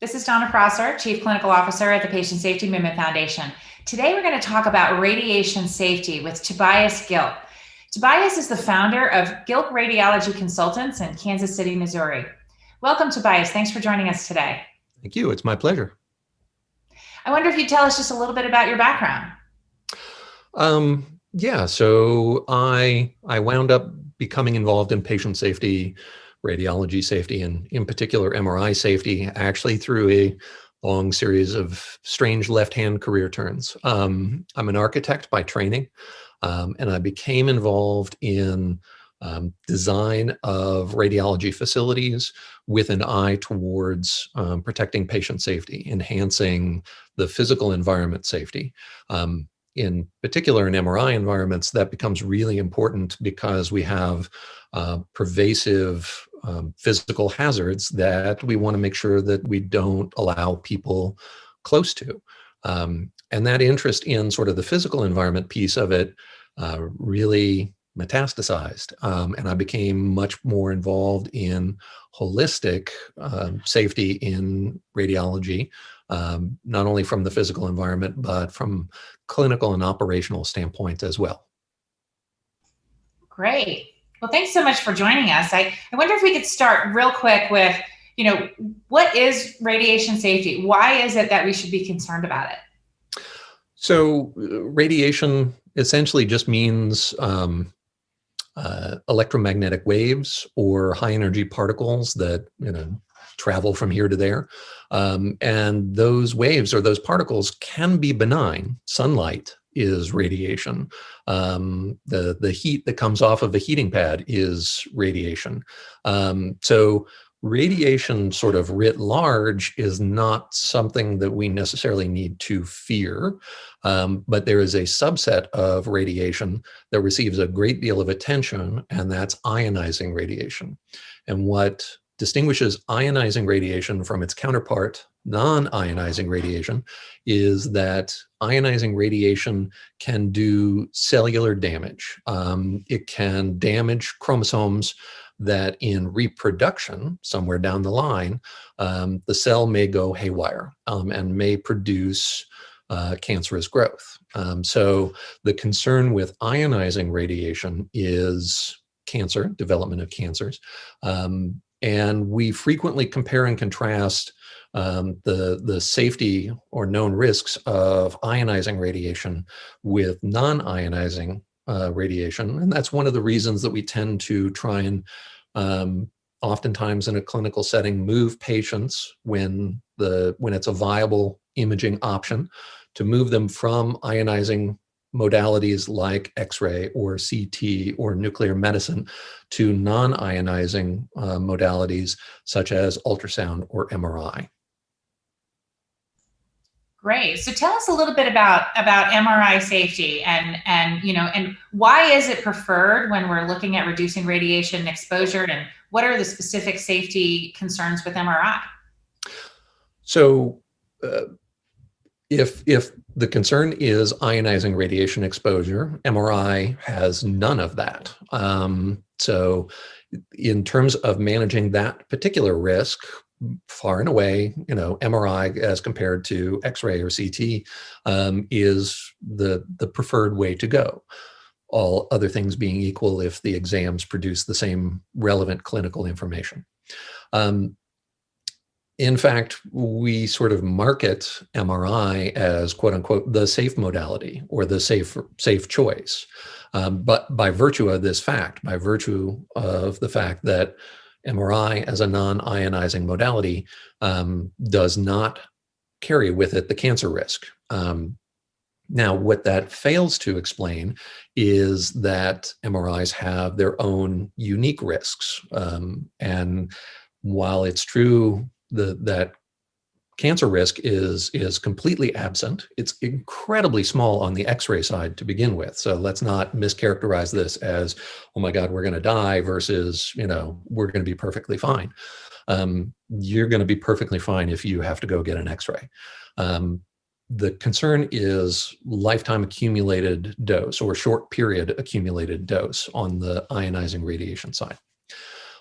This is Donna Prosser, Chief Clinical Officer at the Patient Safety Movement Foundation. Today we're going to talk about radiation safety with Tobias Gilk. Tobias is the founder of Gilk Radiology Consultants in Kansas City, Missouri. Welcome, Tobias. Thanks for joining us today. Thank you. It's my pleasure. I wonder if you'd tell us just a little bit about your background. Um, yeah, so I I wound up becoming involved in patient safety radiology safety and in particular MRI safety actually through a long series of strange left-hand career turns. Um, I'm an architect by training um, and I became involved in um, design of radiology facilities with an eye towards um, protecting patient safety, enhancing the physical environment safety. Um, in particular in MRI environments, that becomes really important because we have uh, pervasive um, physical hazards that we want to make sure that we don't allow people close to. Um, and that interest in sort of the physical environment piece of it uh, really metastasized. Um, and I became much more involved in holistic um, safety in radiology, um, not only from the physical environment, but from clinical and operational standpoint as well. Great. Well, thanks so much for joining us. I, I wonder if we could start real quick with, you know, what is radiation safety? Why is it that we should be concerned about it? So uh, radiation essentially just means um, uh, electromagnetic waves or high energy particles that, you know, travel from here to there. Um, and those waves or those particles can be benign. Sunlight is radiation. Um, the, the heat that comes off of a heating pad is radiation. Um, so radiation sort of writ large is not something that we necessarily need to fear, um, but there is a subset of radiation that receives a great deal of attention, and that's ionizing radiation. And what distinguishes ionizing radiation from its counterpart, non-ionizing radiation, is that ionizing radiation can do cellular damage. Um, it can damage chromosomes that in reproduction, somewhere down the line, um, the cell may go haywire um, and may produce uh, cancerous growth. Um, so the concern with ionizing radiation is cancer, development of cancers. Um, and we frequently compare and contrast um, the, the safety or known risks of ionizing radiation with non-ionizing uh, radiation. And that's one of the reasons that we tend to try and um, oftentimes in a clinical setting move patients when the when it's a viable imaging option to move them from ionizing modalities like X-ray or CT or nuclear medicine to non-ionizing uh, modalities such as ultrasound or MRI. Great. So tell us a little bit about about MRI safety and and you know and why is it preferred when we're looking at reducing radiation exposure and what are the specific safety concerns with MRI? So uh, if if the concern is ionizing radiation exposure, MRI has none of that. Um, so in terms of managing that particular risk, far and away, you know, MRI as compared to X-ray or CT um, is the, the preferred way to go. All other things being equal if the exams produce the same relevant clinical information. Um, in fact, we sort of market MRI as quote unquote the safe modality or the safe safe choice. Um, but by virtue of this fact, by virtue of the fact that MRI as a non-ionizing modality um, does not carry with it the cancer risk. Um, now, what that fails to explain is that MRIs have their own unique risks. Um, and while it's true the, that cancer risk is, is completely absent. It's incredibly small on the x-ray side to begin with. So let's not mischaracterize this as, oh my God, we're gonna die versus, you know, we're gonna be perfectly fine. Um, you're gonna be perfectly fine if you have to go get an x-ray. Um, the concern is lifetime accumulated dose or short period accumulated dose on the ionizing radiation side.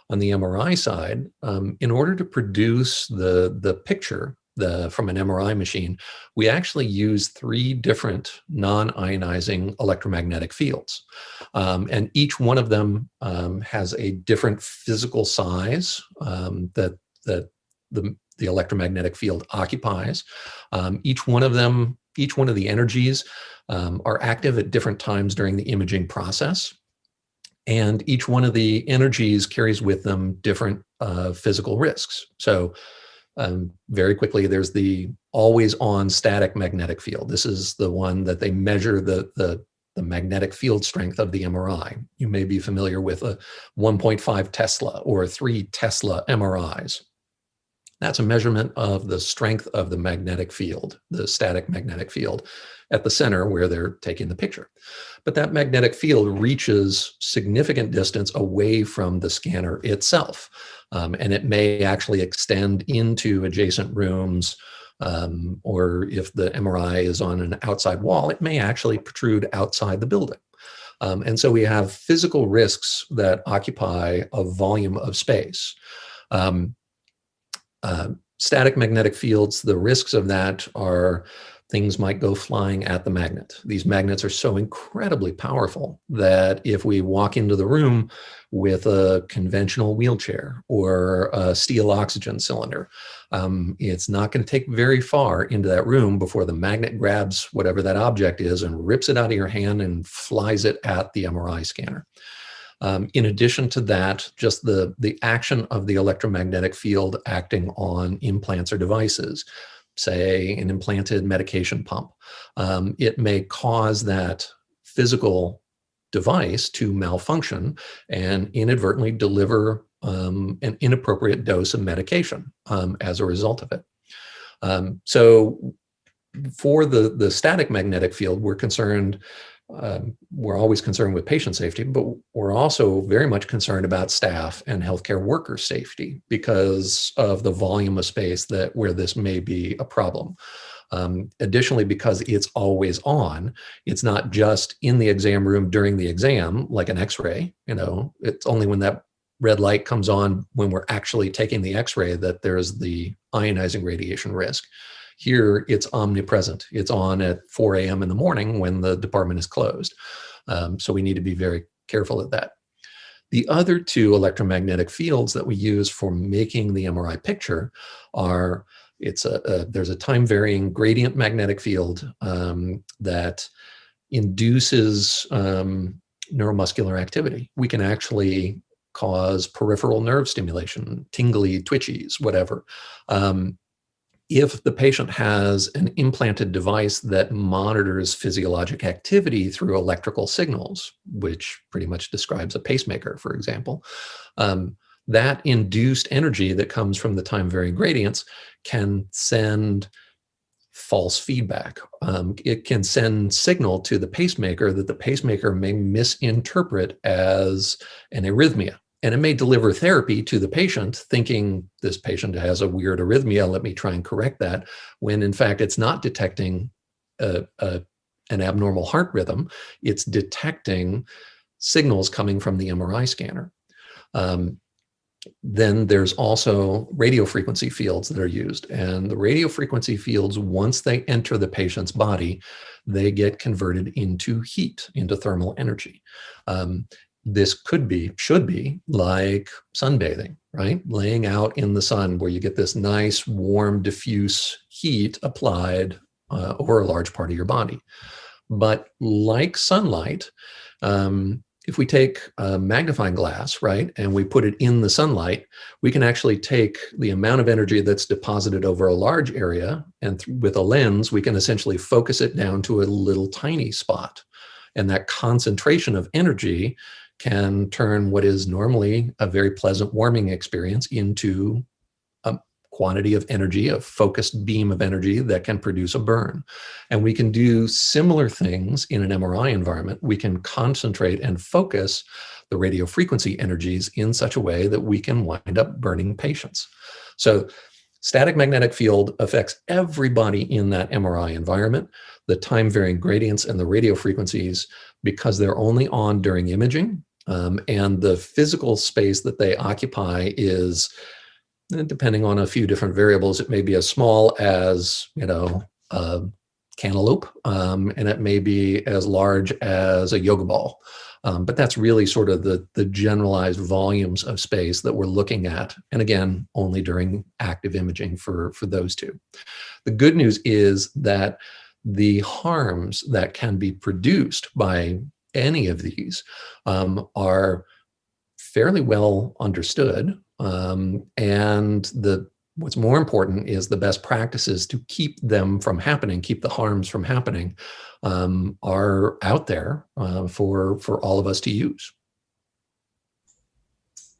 On the MRI side, um, in order to produce the, the picture the, from an MRI machine, we actually use three different non-ionizing electromagnetic fields. Um, and each one of them um, has a different physical size um, that, that the, the electromagnetic field occupies. Um, each one of them, each one of the energies um, are active at different times during the imaging process. And each one of the energies carries with them different uh, physical risks. So um, very quickly, there's the always on static magnetic field. This is the one that they measure the, the, the magnetic field strength of the MRI. You may be familiar with a 1.5 Tesla or 3 Tesla MRIs. That's a measurement of the strength of the magnetic field, the static magnetic field at the center where they're taking the picture. But that magnetic field reaches significant distance away from the scanner itself. Um, and it may actually extend into adjacent rooms um, or if the MRI is on an outside wall, it may actually protrude outside the building. Um, and so we have physical risks that occupy a volume of space. Um, uh, static magnetic fields, the risks of that are things might go flying at the magnet. These magnets are so incredibly powerful that if we walk into the room with a conventional wheelchair or a steel oxygen cylinder, um, it's not going to take very far into that room before the magnet grabs whatever that object is and rips it out of your hand and flies it at the MRI scanner. Um, in addition to that, just the, the action of the electromagnetic field acting on implants or devices say an implanted medication pump. Um, it may cause that physical device to malfunction and inadvertently deliver um, an inappropriate dose of medication um, as a result of it. Um, so for the, the static magnetic field, we're concerned um, we're always concerned with patient safety, but we're also very much concerned about staff and healthcare worker safety because of the volume of space that where this may be a problem. Um, additionally, because it's always on, it's not just in the exam room during the exam, like an x-ray, you know, it's only when that red light comes on when we're actually taking the x-ray that there's the ionizing radiation risk. Here, it's omnipresent. It's on at 4 a.m. in the morning when the department is closed. Um, so we need to be very careful at that. The other two electromagnetic fields that we use for making the MRI picture are, it's a, a there's a time varying gradient magnetic field um, that induces um, neuromuscular activity. We can actually cause peripheral nerve stimulation, tingly, twitchies, whatever. Um, if the patient has an implanted device that monitors physiologic activity through electrical signals, which pretty much describes a pacemaker, for example, um, that induced energy that comes from the time varying gradients can send false feedback. Um, it can send signal to the pacemaker that the pacemaker may misinterpret as an arrhythmia. And it may deliver therapy to the patient thinking this patient has a weird arrhythmia, let me try and correct that, when in fact it's not detecting a, a, an abnormal heart rhythm, it's detecting signals coming from the MRI scanner. Um, then there's also radio frequency fields that are used. And the radio frequency fields, once they enter the patient's body, they get converted into heat, into thermal energy. Um, this could be, should be like sunbathing, right? Laying out in the sun where you get this nice, warm, diffuse heat applied uh, over a large part of your body. But like sunlight, um, if we take a magnifying glass, right, and we put it in the sunlight, we can actually take the amount of energy that's deposited over a large area, and with a lens, we can essentially focus it down to a little tiny spot. And that concentration of energy can turn what is normally a very pleasant warming experience into a quantity of energy, a focused beam of energy that can produce a burn. And we can do similar things in an MRI environment. We can concentrate and focus the radio frequency energies in such a way that we can wind up burning patients. So static magnetic field affects everybody in that MRI environment. The time varying gradients and the radio frequencies, because they're only on during imaging, Um, and the physical space that they occupy is, eh, depending on a few different variables, it may be as small as, you know, a cantaloupe, um, and it may be as large as a yoga ball. Um, but that's really sort of the, the generalized volumes of space that we're looking at. And again, only during active imaging for, for those two. The good news is that the harms that can be produced by any of these um, are fairly well understood. Um, and the what's more important is the best practices to keep them from happening, keep the harms from happening, um, are out there uh, for, for all of us to use.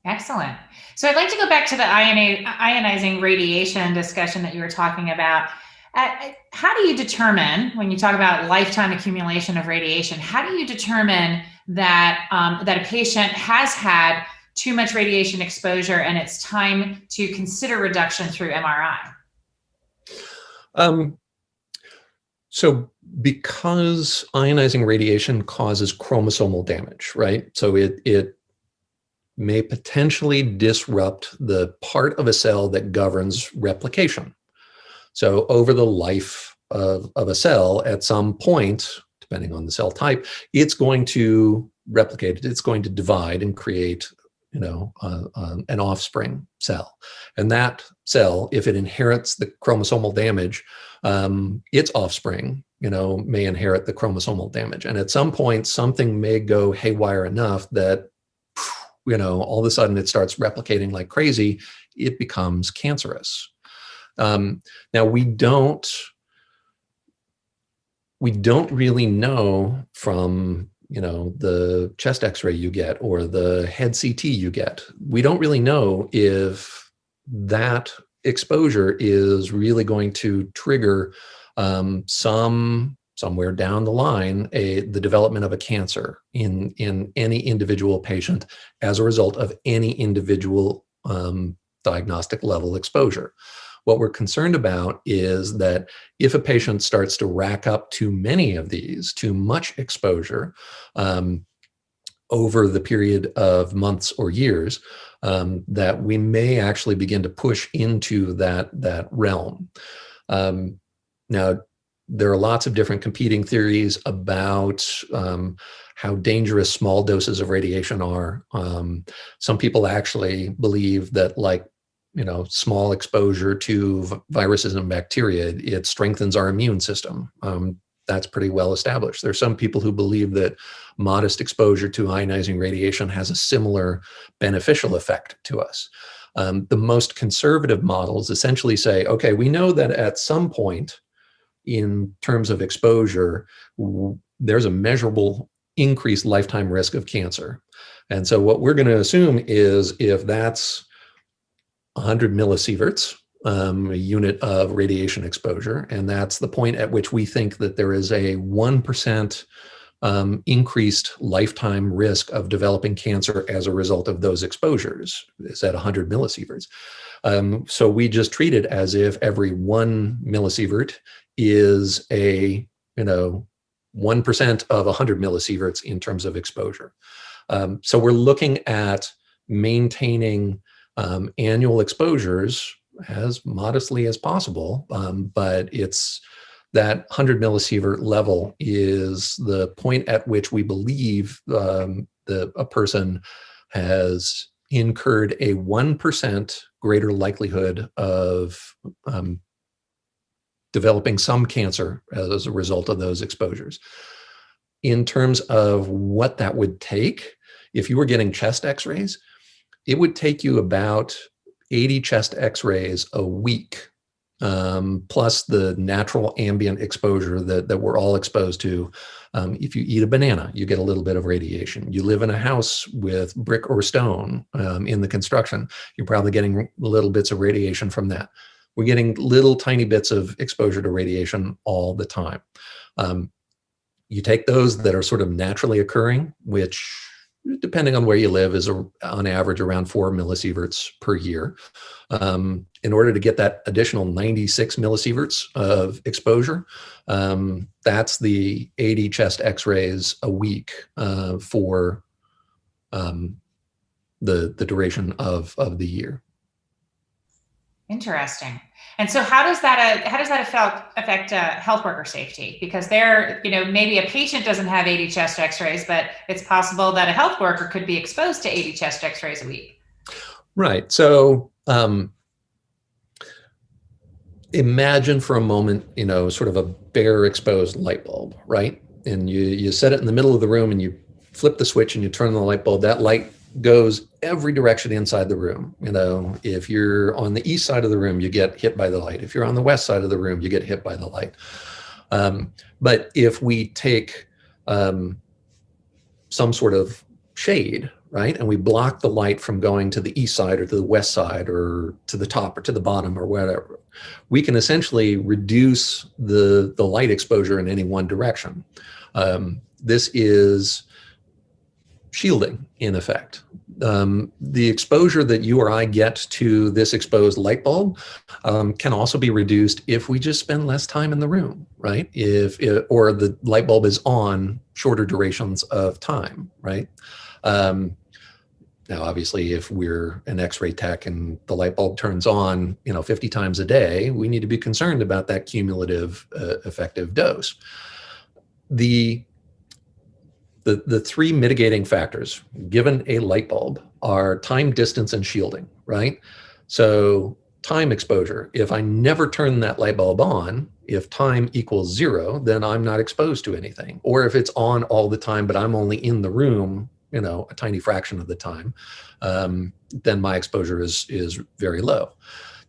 Excellent. So I'd like to go back to the ionizing radiation discussion that you were talking about. Uh, how do you determine, when you talk about lifetime accumulation of radiation, how do you determine that, um, that a patient has had too much radiation exposure and it's time to consider reduction through MRI? Um, so because ionizing radiation causes chromosomal damage, right? So it, it may potentially disrupt the part of a cell that governs replication. So over the life of, of a cell, at some point, depending on the cell type, it's going to replicate, it's going to divide and create you know, uh, um, an offspring cell. And that cell, if it inherits the chromosomal damage, um, its offspring, you know, may inherit the chromosomal damage. And at some point, something may go haywire enough that, you know, all of a sudden it starts replicating like crazy. It becomes cancerous. Um, now we don't, we don't really know from you know, the chest x-ray you get or the head CT you get. We don't really know if that exposure is really going to trigger um, some somewhere down the line a the development of a cancer in in any individual patient as a result of any individual um, diagnostic level exposure. What we're concerned about is that if a patient starts to rack up too many of these, too much exposure, um, over the period of months or years, um, that we may actually begin to push into that, that realm. Um, now, there are lots of different competing theories about um, how dangerous small doses of radiation are. Um, some people actually believe that like you know, small exposure to viruses and bacteria, it strengthens our immune system. Um, that's pretty well established. There are some people who believe that modest exposure to ionizing radiation has a similar beneficial effect to us. Um, the most conservative models essentially say, okay, we know that at some point in terms of exposure, there's a measurable increased lifetime risk of cancer. And so what we're going to assume is if that's 100 millisieverts, um, a unit of radiation exposure. And that's the point at which we think that there is a 1% um, increased lifetime risk of developing cancer as a result of those exposures is at 100 millisieverts. Um, so we just treat it as if every one millisievert is a, you know, 1% of 100 millisieverts in terms of exposure. Um, so we're looking at maintaining um, annual exposures as modestly as possible, um, but it's that 100 millisievert level is the point at which we believe um, the, a person has incurred a 1% greater likelihood of um, developing some cancer as a result of those exposures. In terms of what that would take, if you were getting chest x-rays, it would take you about 80 chest x-rays a week, um, plus the natural ambient exposure that, that we're all exposed to. Um, if you eat a banana, you get a little bit of radiation. You live in a house with brick or stone um, in the construction, you're probably getting little bits of radiation from that. We're getting little tiny bits of exposure to radiation all the time. Um, you take those that are sort of naturally occurring, which depending on where you live, is a, on average around four millisieverts per year. Um, in order to get that additional 96 millisieverts of exposure, um, that's the 80 chest x-rays a week uh, for um, the the duration of of the year. Interesting. And so, how does that uh, how does that affect affect uh, health worker safety? Because they're you know, maybe a patient doesn't have 80 chest X-rays, but it's possible that a health worker could be exposed to 80 chest X-rays a week. Right. So, um, imagine for a moment, you know, sort of a bare exposed light bulb, right? And you you set it in the middle of the room, and you flip the switch, and you turn on the light bulb. That light goes every direction inside the room. You know, if you're on the east side of the room, you get hit by the light. If you're on the west side of the room, you get hit by the light. Um, but if we take um, some sort of shade, right, and we block the light from going to the east side or to the west side or to the top or to the bottom or whatever, we can essentially reduce the, the light exposure in any one direction. Um, this is shielding in effect. Um, the exposure that you or I get to this exposed light bulb um, can also be reduced if we just spend less time in the room, right? If it, or the light bulb is on shorter durations of time, right? Um, now, obviously, if we're an X-ray tech and the light bulb turns on, you know, 50 times a day, we need to be concerned about that cumulative uh, effective dose. The the, the three mitigating factors given a light bulb are time, distance, and shielding, right? So time exposure, if I never turn that light bulb on, if time equals zero, then I'm not exposed to anything. Or if it's on all the time, but I'm only in the room, you know, a tiny fraction of the time, um, then my exposure is, is very low.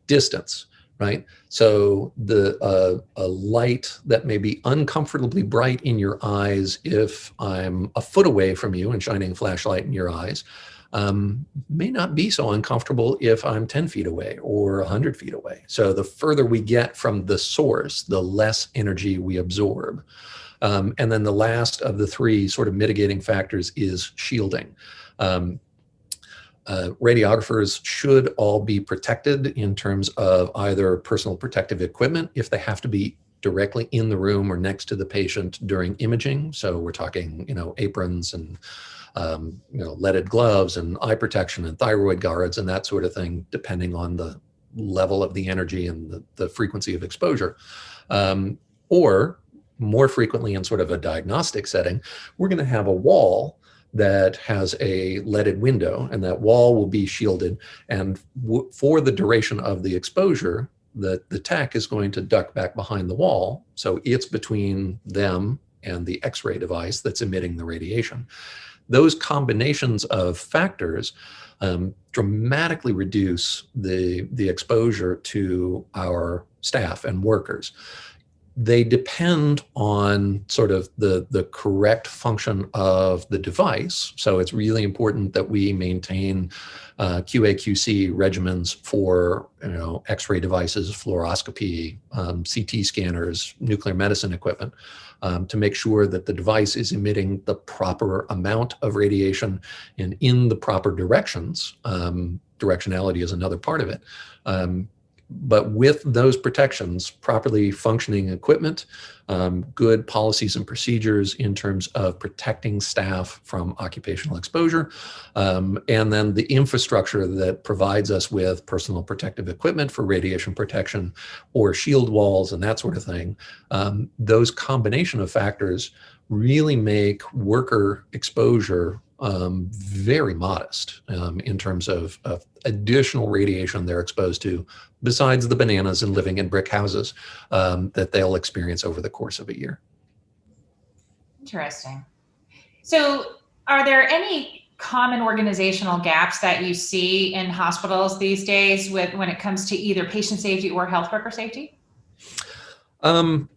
Distance, right? So the uh, a light that may be uncomfortably bright in your eyes if I'm a foot away from you and shining a flashlight in your eyes um, may not be so uncomfortable if I'm 10 feet away or 100 feet away. So the further we get from the source, the less energy we absorb. Um, and then the last of the three sort of mitigating factors is shielding. Um, uh, radiographers should all be protected in terms of either personal protective equipment if they have to be directly in the room or next to the patient during imaging. So we're talking, you know, aprons and, um, you know, leaded gloves and eye protection and thyroid guards and that sort of thing, depending on the level of the energy and the, the frequency of exposure. Um, or more frequently in sort of a diagnostic setting, we're going to have a wall that has a leaded window and that wall will be shielded. And for the duration of the exposure, the, the tech is going to duck back behind the wall. So it's between them and the x-ray device that's emitting the radiation. Those combinations of factors um, dramatically reduce the, the exposure to our staff and workers they depend on sort of the, the correct function of the device. So it's really important that we maintain uh, QA/QC regimens for you know X-ray devices, fluoroscopy, um, CT scanners, nuclear medicine equipment, um, to make sure that the device is emitting the proper amount of radiation and in the proper directions. Um, directionality is another part of it. But with those protections, properly functioning equipment, um, good policies and procedures in terms of protecting staff from occupational exposure, um, and then the infrastructure that provides us with personal protective equipment for radiation protection or shield walls and that sort of thing, um, those combination of factors really make worker exposure um, very modest um, in terms of, of, additional radiation they're exposed to, besides the bananas and living in brick houses um, that they'll experience over the course of a year. Interesting. So are there any common organizational gaps that you see in hospitals these days with when it comes to either patient safety or health worker safety? Um,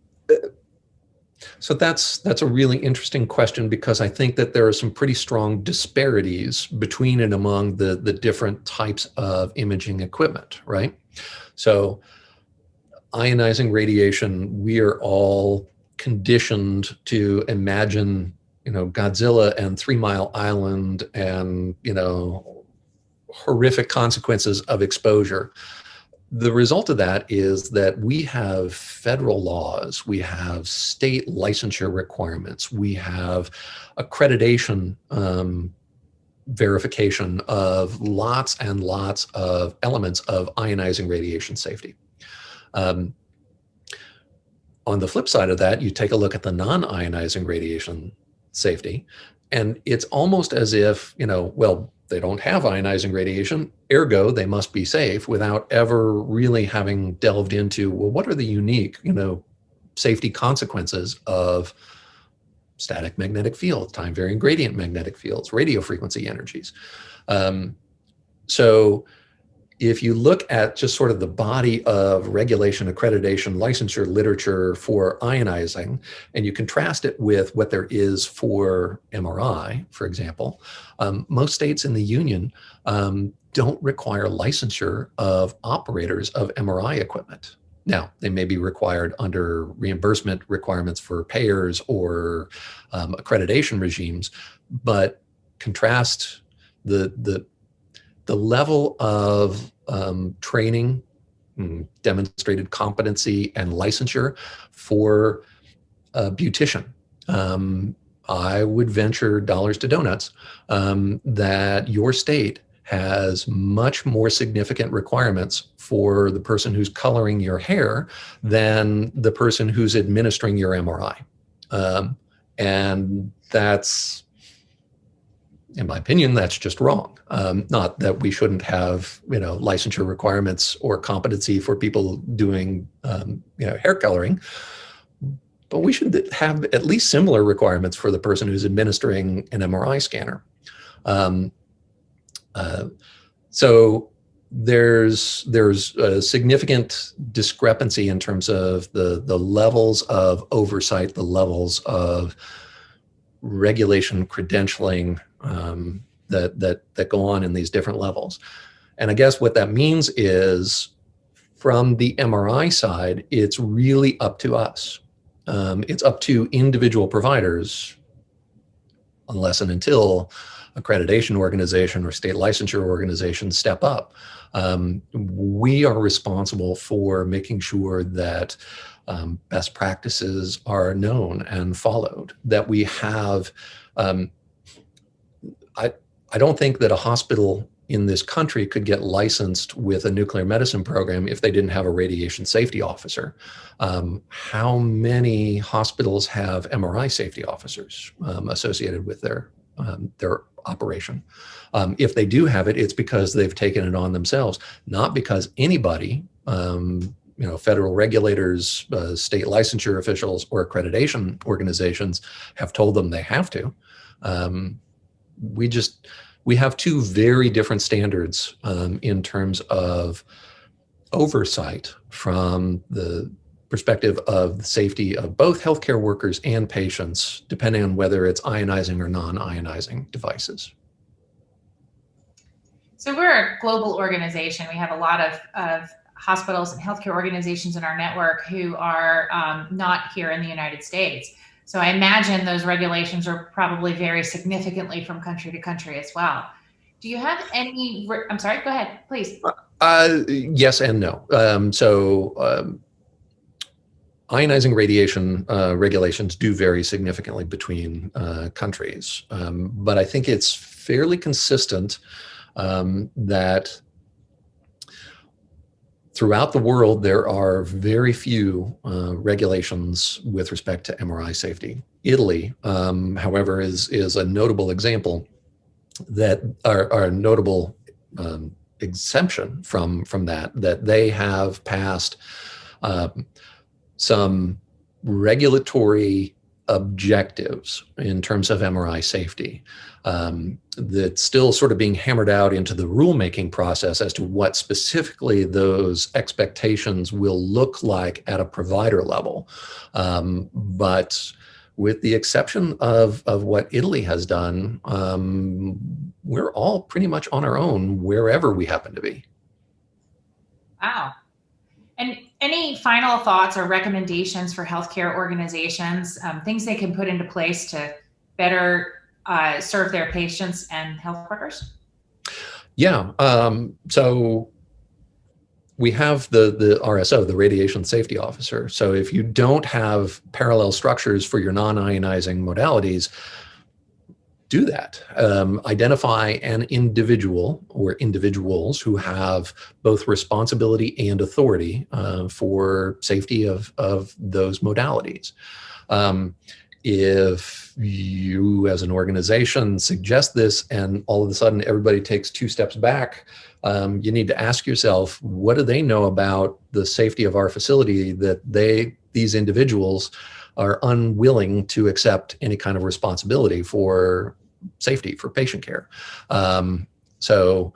so that's that's a really interesting question because I think that there are some pretty strong disparities between and among the the different types of imaging equipment, right? So ionizing radiation, we are all conditioned to imagine, you know, Godzilla and Three Mile Island and, you know, horrific consequences of exposure the result of that is that we have federal laws, we have state licensure requirements, we have accreditation um, verification of lots and lots of elements of ionizing radiation safety. Um, on the flip side of that, you take a look at the non-ionizing radiation safety, and it's almost as if, you know, well, they don't have ionizing radiation, ergo they must be safe without ever really having delved into, well, what are the unique, you know, safety consequences of static magnetic fields, time varying gradient magnetic fields, radio frequency energies. Um, so if you look at just sort of the body of regulation, accreditation, licensure literature for ionizing, and you contrast it with what there is for MRI, for example, um, most states in the union um, don't require licensure of operators of MRI equipment. Now, they may be required under reimbursement requirements for payers or um, accreditation regimes, but contrast the, the, the level of um, training, hmm, demonstrated competency and licensure for a beautician. Um, I would venture dollars to donuts um, that your state has much more significant requirements for the person who's coloring your hair than the person who's administering your MRI. Um, and that's, in my opinion, that's just wrong. Um, not that we shouldn't have, you know, licensure requirements or competency for people doing, um, you know, hair coloring, but we should have at least similar requirements for the person who's administering an MRI scanner. Um, uh, so there's there's a significant discrepancy in terms of the the levels of oversight, the levels of regulation, credentialing um, that that that go on in these different levels. And I guess what that means is from the MRI side, it's really up to us. Um, it's up to individual providers, unless and until accreditation organization or state licensure organization step up. Um, we are responsible for making sure that um, best practices are known and followed, that we have, um, I, I don't think that a hospital in this country could get licensed with a nuclear medicine program if they didn't have a radiation safety officer. Um, how many hospitals have MRI safety officers um, associated with their um, their operation. Um, if they do have it, it's because they've taken it on themselves, not because anybody, um, you know, federal regulators, uh, state licensure officials, or accreditation organizations have told them they have to. Um, we just, we have two very different standards um, in terms of oversight from the perspective of the safety of both healthcare workers and patients, depending on whether it's ionizing or non-ionizing devices. So we're a global organization. We have a lot of, of hospitals and healthcare organizations in our network who are um, not here in the United States. So I imagine those regulations are probably vary significantly from country to country as well. Do you have any, I'm sorry, go ahead, please. Uh, yes and no. Um, so um, ionizing radiation uh, regulations do vary significantly between uh, countries, um, but I think it's fairly consistent um, that throughout the world, there are very few uh, regulations with respect to MRI safety. Italy, um, however, is, is a notable example that are, are a notable um, exemption from, from that, that they have passed um, some regulatory objectives in terms of MRI safety um, that's still sort of being hammered out into the rulemaking process as to what specifically those expectations will look like at a provider level. Um, but with the exception of, of what Italy has done, um, we're all pretty much on our own wherever we happen to be. Wow. And any final thoughts or recommendations for healthcare organizations, um, things they can put into place to better uh, serve their patients and health workers? Yeah. Um, so we have the the RSO, the radiation safety officer. So if you don't have parallel structures for your non-ionizing modalities, do that. Um, identify an individual or individuals who have both responsibility and authority uh, for safety of, of those modalities. Um, if you as an organization suggest this and all of a sudden everybody takes two steps back, um, you need to ask yourself, what do they know about the safety of our facility that they, these individuals are unwilling to accept any kind of responsibility for safety, for patient care. Um, so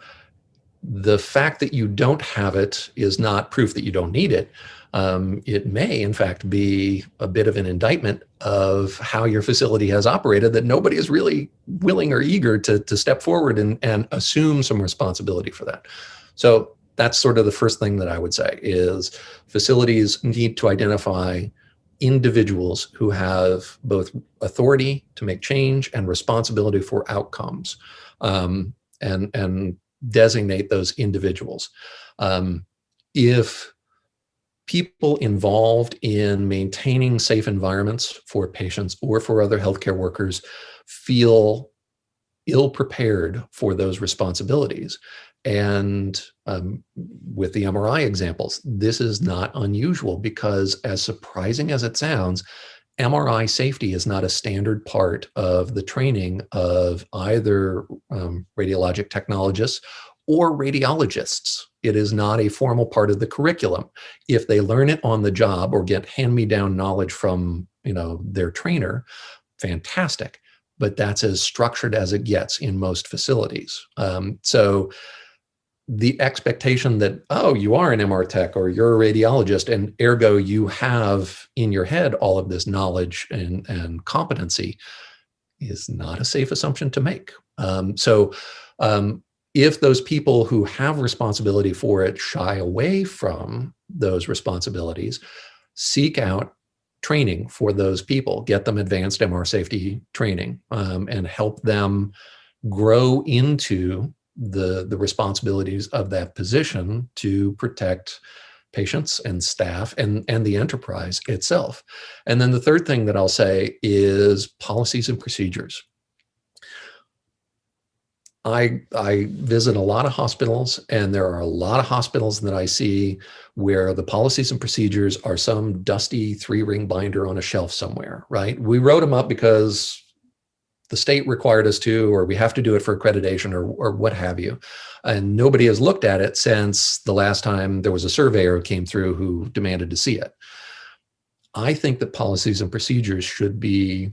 the fact that you don't have it is not proof that you don't need it. Um, it may, in fact, be a bit of an indictment of how your facility has operated that nobody is really willing or eager to, to step forward and, and assume some responsibility for that. So that's sort of the first thing that I would say is facilities need to identify individuals who have both authority to make change and responsibility for outcomes um, and, and designate those individuals. Um, if people involved in maintaining safe environments for patients or for other healthcare workers feel ill prepared for those responsibilities, and um, with the MRI examples, this is not unusual because as surprising as it sounds, MRI safety is not a standard part of the training of either um, radiologic technologists or radiologists. It is not a formal part of the curriculum. If they learn it on the job or get hand-me-down knowledge from you know their trainer, fantastic. But that's as structured as it gets in most facilities. Um, so the expectation that, oh, you are an MR tech or you're a radiologist and ergo you have in your head all of this knowledge and, and competency is not a safe assumption to make. Um, so um, if those people who have responsibility for it shy away from those responsibilities, seek out training for those people, get them advanced MR safety training um, and help them grow into the, the responsibilities of that position to protect patients and staff and, and the enterprise itself. And then the third thing that I'll say is policies and procedures. I, I visit a lot of hospitals and there are a lot of hospitals that I see where the policies and procedures are some dusty three ring binder on a shelf somewhere, right? We wrote them up because the state required us to, or we have to do it for accreditation or, or what have you. And nobody has looked at it since the last time there was a surveyor who came through who demanded to see it. I think that policies and procedures should be,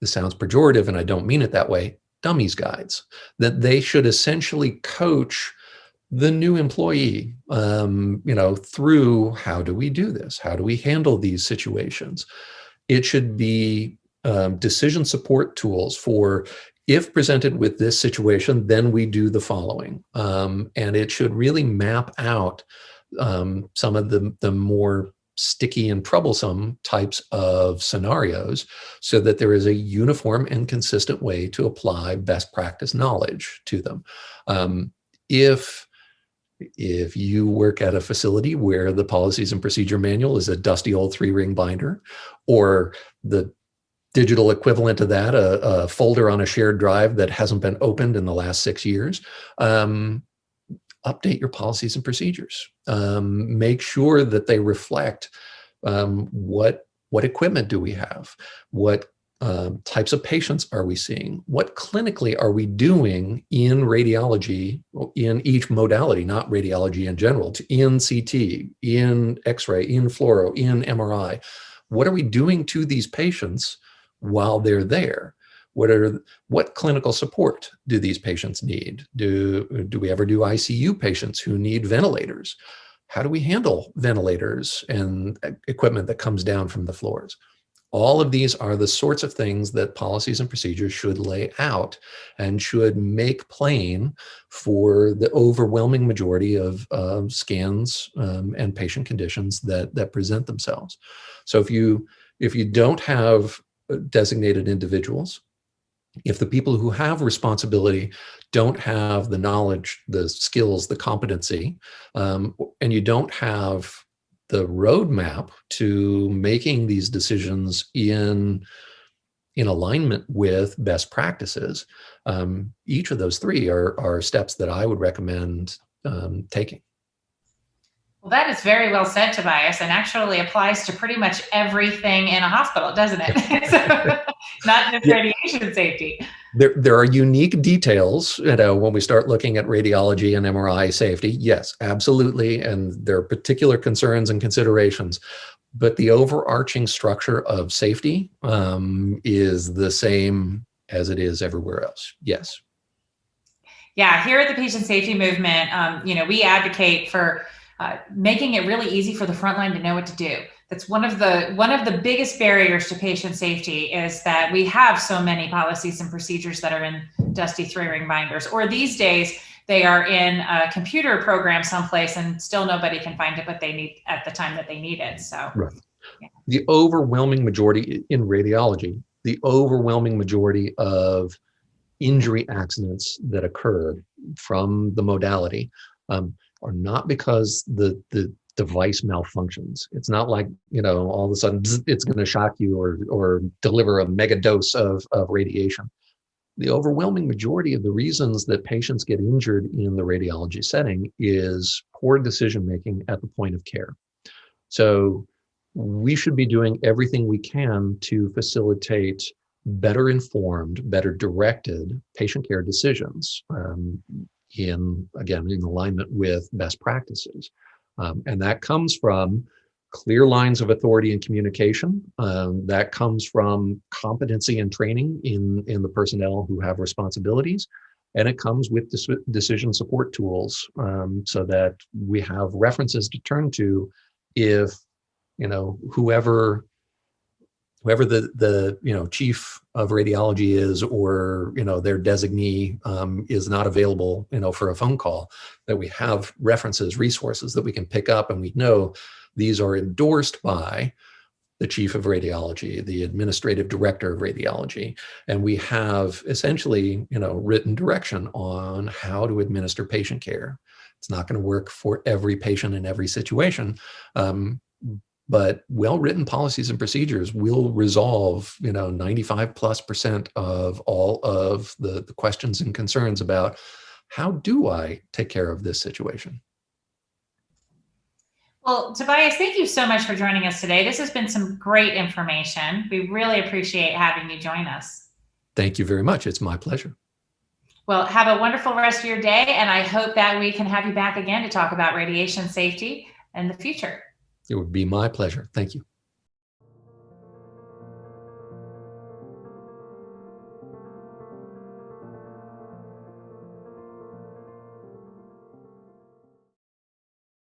this sounds pejorative and I don't mean it that way, dummies guides, that they should essentially coach the new employee, um, you know, through how do we do this? How do we handle these situations? It should be um, decision support tools for if presented with this situation, then we do the following. Um, and it should really map out um, some of the, the more sticky and troublesome types of scenarios so that there is a uniform and consistent way to apply best practice knowledge to them. Um, if if you work at a facility where the policies and procedure manual is a dusty old three ring binder or the digital equivalent of that, a, a, folder on a shared drive that hasn't been opened in the last six years, um, update your policies and procedures. Um, make sure that they reflect um, what, what equipment do we have? What um, types of patients are we seeing? What clinically are we doing in radiology, in each modality, not radiology in general, to in CT, in X-ray, in fluoro, in MRI? What are we doing to these patients while they're there? What are what clinical support do these patients need? Do, do we ever do ICU patients who need ventilators? How do we handle ventilators and equipment that comes down from the floors? All of these are the sorts of things that policies and procedures should lay out and should make plain for the overwhelming majority of scans um, and patient conditions that, that present themselves. So if you, if you don't have designated individuals. If the people who have responsibility don't have the knowledge, the skills, the competency, um, and you don't have the roadmap to making these decisions in in alignment with best practices, um, each of those three are, are steps that I would recommend um, taking. Well, that is very well said, Tobias, and actually applies to pretty much everything in a hospital, doesn't it? so, not just radiation safety. There, there are unique details, you know, when we start looking at radiology and MRI safety. Yes, absolutely. And there are particular concerns and considerations. But the overarching structure of safety um, is the same as it is everywhere else. Yes. Yeah, here at the Patient Safety Movement, um, you know, we advocate for uh, making it really easy for the frontline to know what to do. That's one of the one of the biggest barriers to patient safety is that we have so many policies and procedures that are in dusty three ring binders, or these days they are in a computer program someplace and still nobody can find it, but they need at the time that they need it. So, right. Yeah. The overwhelming majority in radiology, the overwhelming majority of injury accidents that occur from the modality um, are not because the the device malfunctions. It's not like you know all of a sudden it's going to shock you or or deliver a mega dose of of radiation. The overwhelming majority of the reasons that patients get injured in the radiology setting is poor decision making at the point of care. So we should be doing everything we can to facilitate better informed, better directed patient care decisions. Um, in, again, in alignment with best practices. Um, and that comes from clear lines of authority and communication. Um, that comes from competency and training in, in the personnel who have responsibilities. And it comes with decision support tools um, so that we have references to turn to if, you know, whoever whoever the the you know chief of radiology is or you know their designee um, is not available you know for a phone call that we have references resources that we can pick up and we know these are endorsed by the chief of radiology the administrative director of radiology. And we have essentially you know written direction on how to administer patient care. It's not going to work for every patient in every situation. Um, but well-written policies and procedures will resolve you know 95 plus percent of all of the, the questions and concerns about how do i take care of this situation? Well tobias thank you so much for joining us today. This has been some great information. We really appreciate having you join us. Thank you very much. It's my pleasure. Well, have a wonderful rest of your day, and I hope that we can have you back again to talk about radiation safety in the future. It would be my pleasure. Thank you.